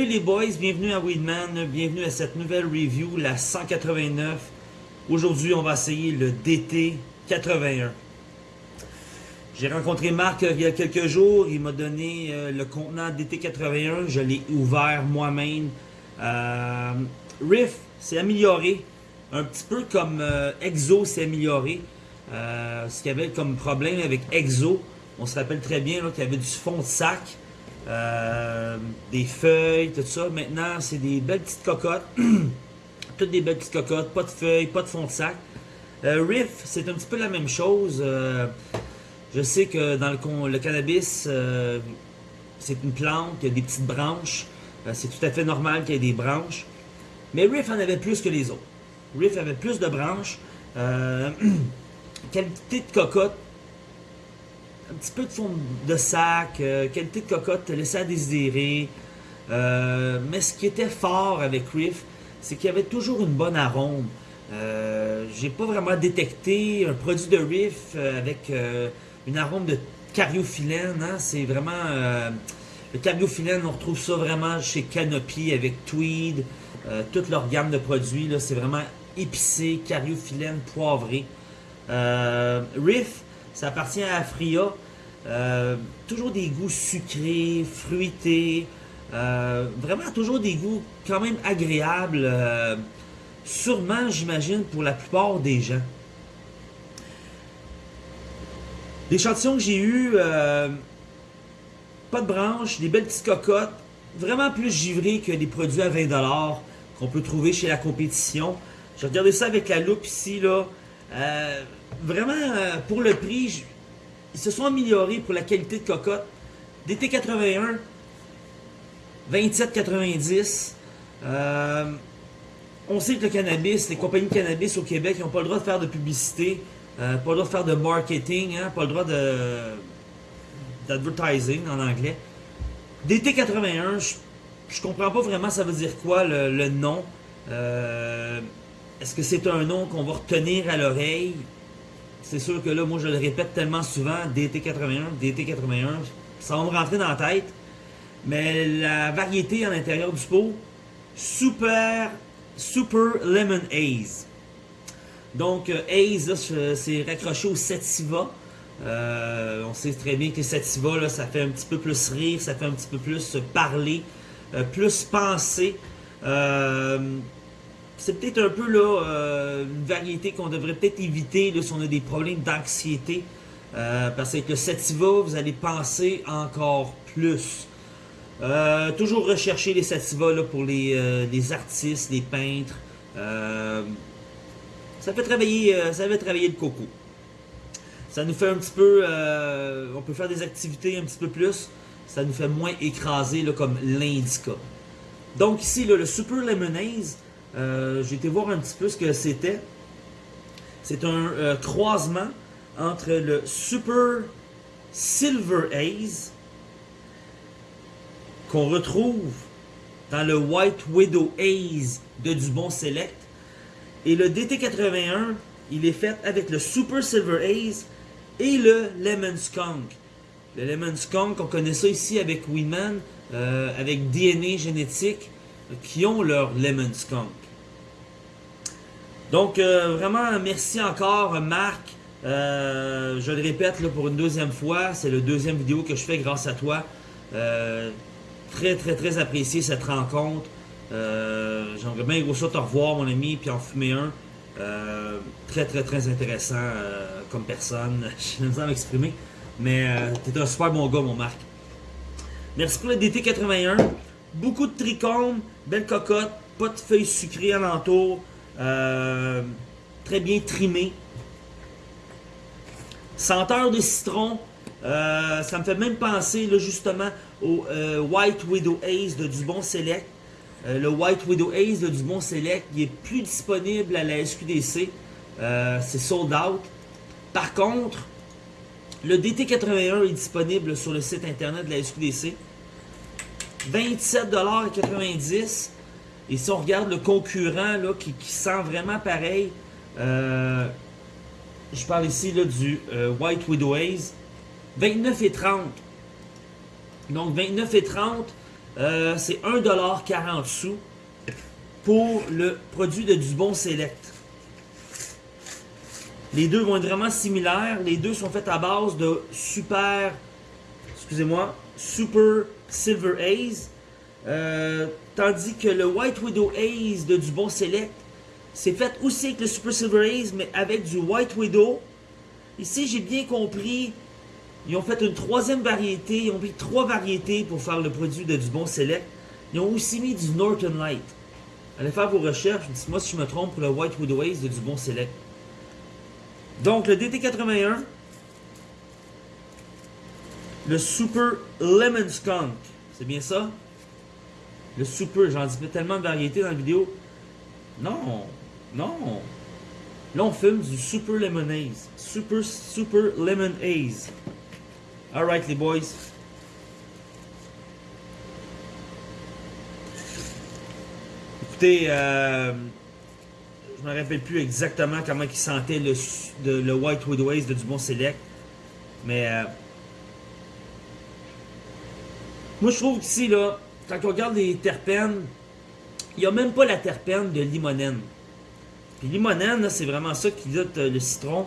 Salut les boys, bienvenue à Weedman, bienvenue à cette nouvelle review, la 189. Aujourd'hui, on va essayer le DT 81. J'ai rencontré Marc euh, il y a quelques jours, il m'a donné euh, le contenant DT 81, je l'ai ouvert moi-même. Euh, Riff s'est amélioré, un petit peu comme Exo s'est amélioré. ce qu'il y avait comme problème avec Exo, on se rappelle très bien qu'il y avait du fond de sac. Euh, des feuilles, tout ça. Maintenant, c'est des belles petites cocottes. Toutes des belles petites cocottes, pas de feuilles, pas de fond de sac. Euh, Riff, c'est un petit peu la même chose. Euh, je sais que dans le, cannabis, c'est une plante, il y a des petites branches. c'est tout à fait normal qu'il y ait des branches. Mais Riff en avait plus que les autres. Riff avait plus de branches. qualité de cocotte, un petit peu de fond de sac, euh, qualité de cocotte laissait à désirer. Euh, mais ce qui était fort avec Riff, c'est qu'il y avait toujours une bonne arôme. Euh, J'ai pas vraiment détecté un produit de Riff euh, avec une arôme de cariophyllène. Hein. C'est vraiment... le cariophyllène, on retrouve ça vraiment chez Canopy avec Tweed. toute leur gamme de produits, c'est vraiment épicé, cariophyllène, poivré. Riff, ça appartient à Afria. Euh, toujours des goûts sucrés, fruités. Euh, vraiment toujours des goûts quand même agréables. Euh, sûrement, j'imagine, pour la plupart des gens. L'échantillon que j'ai eu, pas de branches, des belles petites cocottes. Vraiment plus givré que les produits à 20$ qu'on peut trouver chez la compétition. J'ai regardé ça avec la loupe ici, là. Vraiment, pour le prix, ils se sont améliorés pour la qualité de cocotte. DT81, 27,90. Euh, on sait que le cannabis, les compagnies de cannabis au Québec, ils n'ont pas le droit de faire de publicité, euh, pas le droit de faire de marketing, hein, pas le droit de d'advertising en anglais. DT81, je, je comprends pas vraiment ça veut dire quoi le, nom. Euh, est-ce que c'est un nom qu'on va retenir à l'oreille? C'est sûr que là, moi, je le répète tellement souvent, DT81, DT81, ça va me rentrer dans la tête. Mais la variété à l'intérieur du pot, Super, Super Lemon Haze. Donc, euh, Haze, c'est raccroché au Sativa. Euh, on sait très bien que Sativa, là, ça fait un petit peu plus rire, ça fait un petit peu plus parler, euh, plus penser c'est peut-être un peu là euh, une variété qu'on devrait peut-être éviter si on a des problèmes d'anxiété. Euh, parce que le sativa, vous allez penser encore plus. Euh, toujours rechercher les sativa là, pour les, artistes, les peintres. ça fait travailler ça travailler le coco. Ça nous fait un petit peu... on peut faire des activités un petit peu plus. Ça nous fait moins écraser là, comme l'indica. Donc ici, le Super Lemonade, euh, j'ai été voir un petit peu ce que c'était. C'est un euh, croisement entre le Super Silver Haze qu'on retrouve dans le White Widow Haze de Dubon Select et le DT81 il est fait avec le Super Silver Haze et le Lemon Skunk. Le Lemon Skunk, on connaît ça ici avec Weedman, euh, avec DNA génétique, qui ont leur Lemon Skunk. Donc, euh, vraiment, merci encore, Marc. Euh, je le répète là, pour une deuxième fois, c'est le deuxième vidéo que je fais grâce à toi. Euh, très, très, très apprécié cette rencontre. J'aimerais bien gros ça te revoir, mon ami, puis en fumer un. très, très, très intéressant comme personne. Je n'ai pas m'exprimer. Mais tu es un super bon gars, mon Marc. Merci pour le DT81. Beaucoup de trichomes, belle cocotte, pas de feuilles sucrées alentour. Euh, très bien trimé. Senteur de citron. Euh, ça me fait même penser justement au euh, White Widow Ace de Dubon Select. le White Widow Ace de Dubon Select il est plus disponible à la SQDC. C'est sold out. Par contre, le DT81 est disponible sur le site internet de la SQDC. 27,90$. Et si on regarde le concurrent là, qui, sent vraiment pareil, euh, je parle ici là, du euh, White Widow Haze, 29 et 30. Donc 29 et 30, Euh, c'est 1,40$ sous pour le produit de Dubon Select. Les deux vont être vraiment similaires. Les deux sont faits à base de super, excusez-moi, Super Silver Haze. Euh, tandis que le White Widow Haze de Dubon Select, c'est fait aussi avec le Super Silver Haze, mais avec du White Widow. Ici, j'ai bien compris, ils ont fait une troisième variété. Ils ont pris trois variétés pour faire le produit de Dubon Select. Ils ont aussi mis du Northern Light. Allez faire vos recherches, dites-moi si je me trompe pour le White Widow Haze de Dubon Select. Donc, le DT81, le Super Lemon Skunk, c'est bien ça? Le Super, j'en dis tellement de variétés dans la vidéo. Non, non. Là, on fume du Super Lemon Haze. Super, Super Lemon Haze. Alright, les boys. Écoutez, euh, je me rappelle plus exactement comment il sentait le, de, le White de Dubon Select. Mais euh, moi je trouve qu'ici, là, quand on regarde les terpènes, il n'y a même pas la terpène de limonène. Puis limonène, c'est vraiment ça qui donne euh, le citron.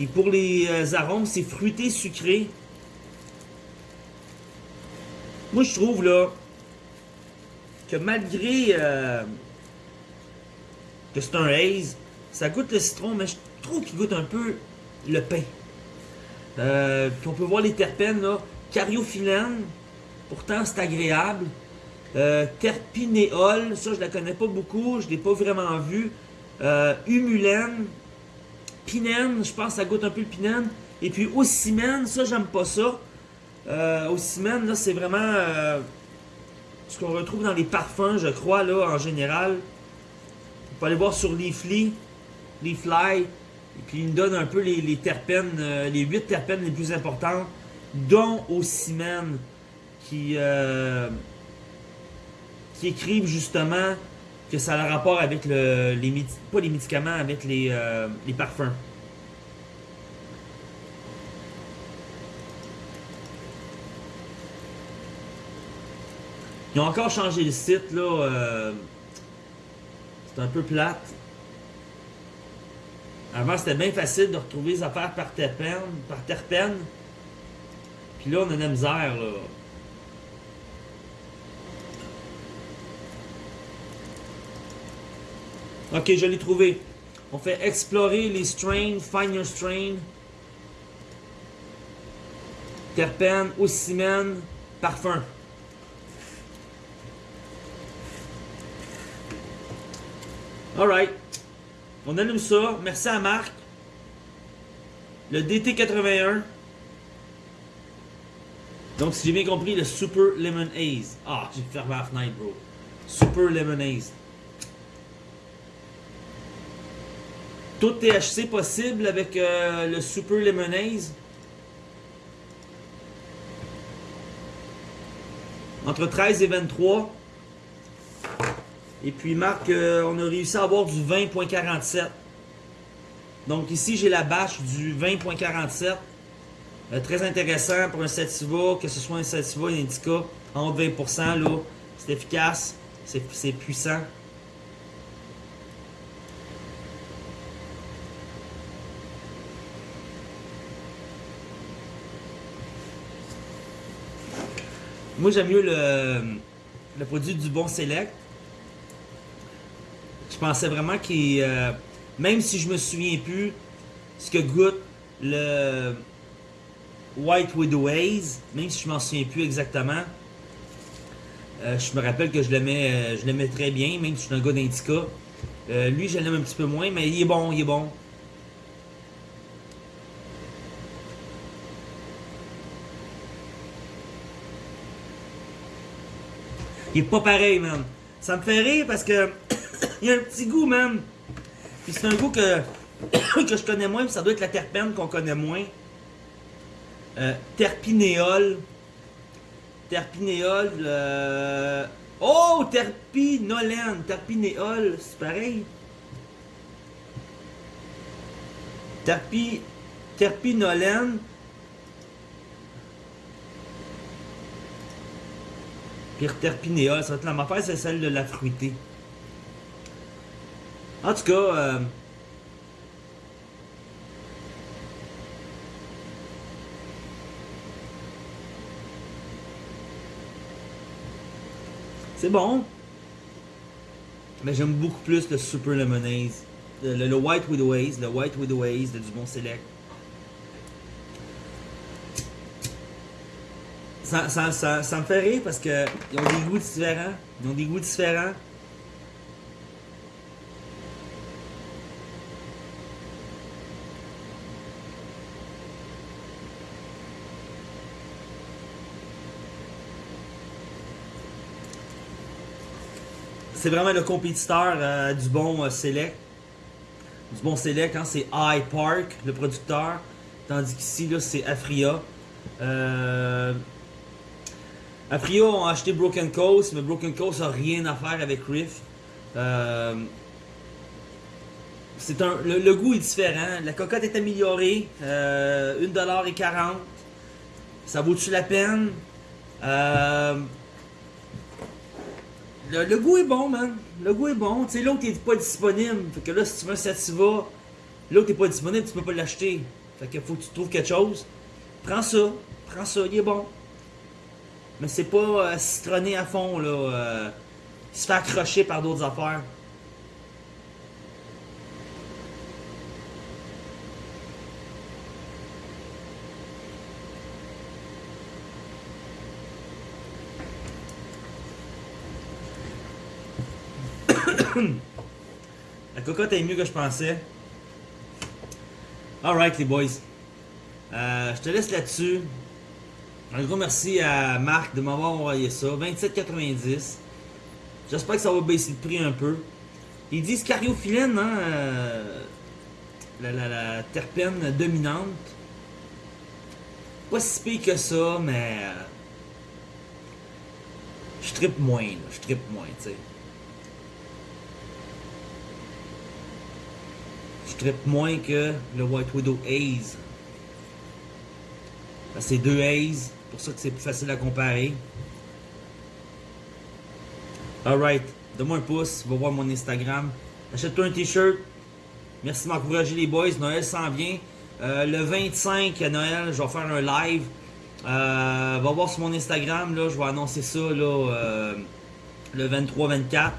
Et pour les euh, arômes, c'est fruité, sucré. Moi je trouve là que malgré que c'est un haze. Ça goûte le citron, mais je trouve qu'il goûte un peu le pain. Euh, puis on peut voir les terpènes, là. Cariophyllène, pourtant c'est agréable. Euh, ça je la connais pas beaucoup, je l'ai pas vraiment vu. Euh, humulène, pinène, je pense que ça goûte un peu le pinène. Et puis ocimène, ça j'aime pas ça. Euh, ocimène, là c'est vraiment euh, ce qu'on retrouve dans les parfums, je crois, là, en général faut aller voir sur Leafly, Leafly, et puis il me donne un peu les, terpènes, euh, les 8 terpènes les plus importantes, dont au qui, euh, qui écrivent justement que ça a un rapport avec le, les, pas les médicaments, avec les, euh, les parfums. Ils ont encore changé le site, là. C'est un peu plate. Avant, c'était bien facile de retrouver les affaires par terpène. Par terpène. Puis là, on a de la misère, là. Ok, je l'ai trouvé. On fait explorer les strains, find your strain. Terpène, ocimène, parfum. Alright. On allume ça. Merci à Marc. Le DT81. Donc, si j'ai bien compris, le Super Lemon Haze. Ah, j'ai fermé la fenêtre, bro. Super Lemon Haze. Tout THC possible avec euh, le Super Lemon Haze. Entre 13 et 23. Et puis Marc, euh, on a réussi à avoir du 20.47. Donc ici, j'ai la bâche du 20.47. Euh, très intéressant pour un sativa, que ce soit un sativa, un indica, en haut de 20%, là. C'est efficace, c'est puissant. Moi, j'aime mieux le, le produit du bon Select. Je pensais vraiment qu'il... Euh, même si je me souviens plus ce que goûte le White Widow Haze, même si je m'en souviens plus exactement, euh, je me rappelle que euh, je l'aimais très bien, même si je suis un gars d'Indica. lui, je l'aime un petit peu moins, mais il est bon, il est bon. Il est pas pareil, man. Ça me fait rire parce que il y a un petit goût, même. Puis c'est un goût que, que je connais moins, puis ça doit être la terpène qu'on connaît moins. Euh, terpinéol. Terpinéol. Euh... Oh, terpinolène. Terpinéol, c'est pareil. Terpi... Terpinolène. Pire terpinéa, ça va être la affaire, c'est celle de la fruitée. En tout cas, euh, c'est bon. Mais j'aime beaucoup plus le Super Lemonade. Le, White Widow Haze, le White Widow Haze de Dumont Select. Ça, ça, ça, ça me fait rire parce que ils ont des goûts différents. Ils ont des goûts différents. C'est vraiment le compétiteur euh, du bon euh, Select. Du bon Select, hein, c'est High Park, le producteur. Tandis qu'ici, c'est Afria. Euh... Afria ont acheté Broken Coast, mais Broken Coast n'a rien à faire avec Riff. C'est un, le, goût est différent. La cocotte est améliorée. Euh, 1,40$. Ça vaut-tu la peine? Le, goût est bon, man. Le goût est bon. Tu sais, l'autre n'est pas disponible. Fait que là, si tu veux un Sativa, l'autre n'est pas disponible, tu peux pas l'acheter. Fait que faut que tu trouves quelque chose. Prends ça. Prends ça, il est bon. Mais c'est pas euh, citronné à fond, là. Euh, se fait accrocher par d'autres affaires. La cocotte est mieux que je pensais. Alright les boys. Euh, je te laisse là-dessus. Un gros merci à Marc de m'avoir envoyé ça. 27,90. J'espère que ça va baisser le prix un peu. Ils disent cariophyllène, hein, euh, la, la, la, terpène dominante. Pas si pire que ça, mais... Euh, je trippe moins, là. Je trippe moins, tu sais. Trippe moins que le White Widow Haze. C'est deux Haze, pour ça que c'est plus facile à comparer. Alright, donne-moi un pouce, va voir mon Instagram. Achète-toi un t-shirt. Merci de m'encourager les boys. Noël s'en vient. Euh, le 25 à Noël, je vais faire un live. Euh, va voir sur mon Instagram, là, je vais annoncer ça là, euh, le 23-24.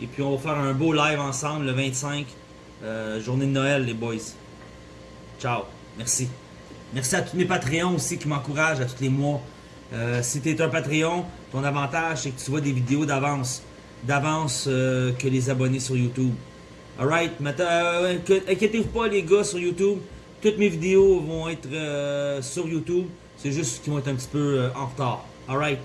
Et puis on va faire un beau live ensemble le 25. Euh, journée de Noël, les boys. Ciao. Merci. Merci à tous mes Patreons aussi qui m'encouragent à tous les mois. Euh, si tu es un Patreon, ton avantage, c'est que tu vois des vidéos d'avance. D'avance euh, que les abonnés sur YouTube. Alright? Inquiétez-vous pas, les gars, sur YouTube. Toutes mes vidéos vont être sur YouTube. C'est juste qu'ils vont être un petit peu en retard. Alright?